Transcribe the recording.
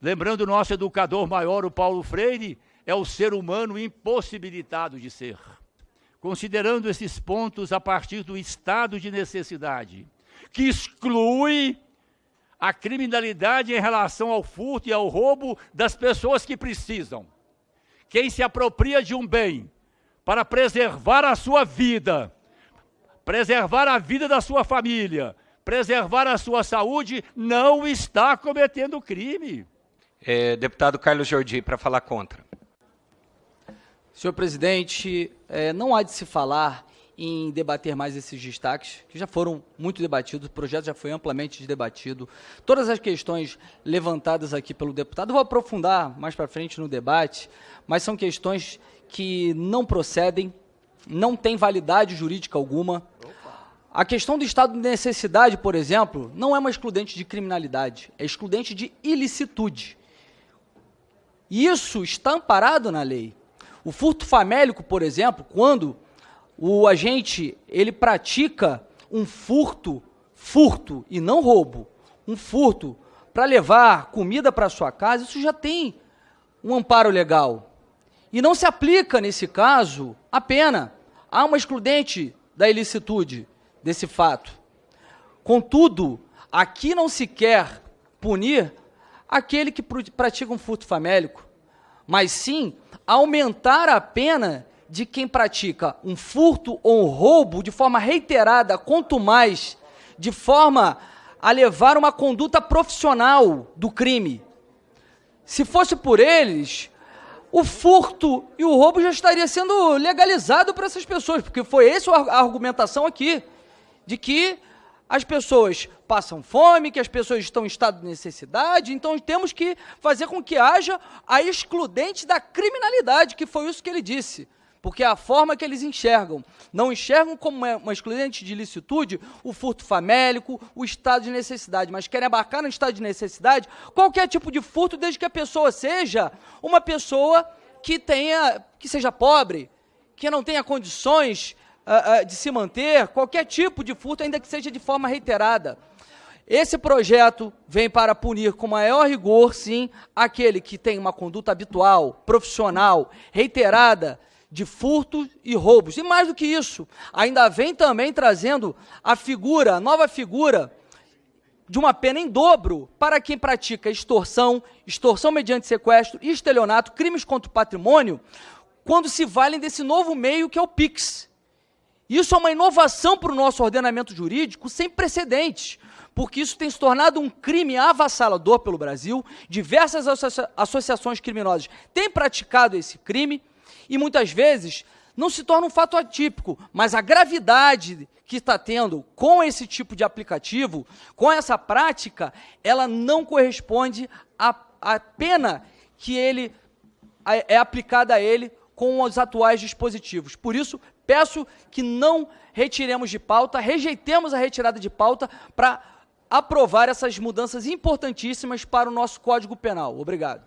Lembrando o nosso educador maior, o Paulo Freire, é o ser humano impossibilitado de ser. Considerando esses pontos a partir do estado de necessidade, que exclui a criminalidade em relação ao furto e ao roubo das pessoas que precisam. Quem se apropria de um bem para preservar a sua vida, preservar a vida da sua família, preservar a sua saúde, não está cometendo crime. É, deputado Carlos Jordi, para falar contra. Senhor presidente, é, não há de se falar em debater mais esses destaques, que já foram muito debatidos, o projeto já foi amplamente debatido. Todas as questões levantadas aqui pelo deputado, vou aprofundar mais para frente no debate, mas são questões que não procedem, não têm validade jurídica alguma. A questão do estado de necessidade, por exemplo, não é uma excludente de criminalidade, é excludente de ilicitude. Isso está amparado na lei. O furto famélico, por exemplo, quando o agente ele pratica um furto, furto e não roubo, um furto para levar comida para sua casa, isso já tem um amparo legal. E não se aplica, nesse caso, a pena. Há uma excludente da ilicitude desse fato. Contudo, aqui não se quer punir aquele que pratica um furto famélico, mas sim aumentar a pena de quem pratica um furto ou um roubo de forma reiterada, quanto mais de forma a levar uma conduta profissional do crime. Se fosse por eles, o furto e o roubo já estaria sendo legalizado para essas pessoas, porque foi essa a argumentação aqui, de que as pessoas passam fome, que as pessoas estão em estado de necessidade, então temos que fazer com que haja a excludente da criminalidade, que foi isso que ele disse porque é a forma que eles enxergam. Não enxergam como uma excludente de ilicitude o furto famélico, o estado de necessidade, mas querem abarcar no estado de necessidade qualquer tipo de furto, desde que a pessoa seja uma pessoa que tenha, que seja pobre, que não tenha condições uh, uh, de se manter, qualquer tipo de furto, ainda que seja de forma reiterada. Esse projeto vem para punir com maior rigor, sim, aquele que tem uma conduta habitual, profissional, reiterada, de furtos e roubos. E mais do que isso, ainda vem também trazendo a figura, a nova figura de uma pena em dobro para quem pratica extorsão, extorsão mediante sequestro, estelionato, crimes contra o patrimônio, quando se valem desse novo meio que é o PIX. Isso é uma inovação para o nosso ordenamento jurídico sem precedentes, porque isso tem se tornado um crime avassalador pelo Brasil. Diversas associa associações criminosas têm praticado esse crime e muitas vezes não se torna um fato atípico, mas a gravidade que está tendo com esse tipo de aplicativo, com essa prática, ela não corresponde à, à pena que ele é aplicada a ele com os atuais dispositivos. Por isso, peço que não retiremos de pauta, rejeitemos a retirada de pauta para aprovar essas mudanças importantíssimas para o nosso Código Penal. Obrigado.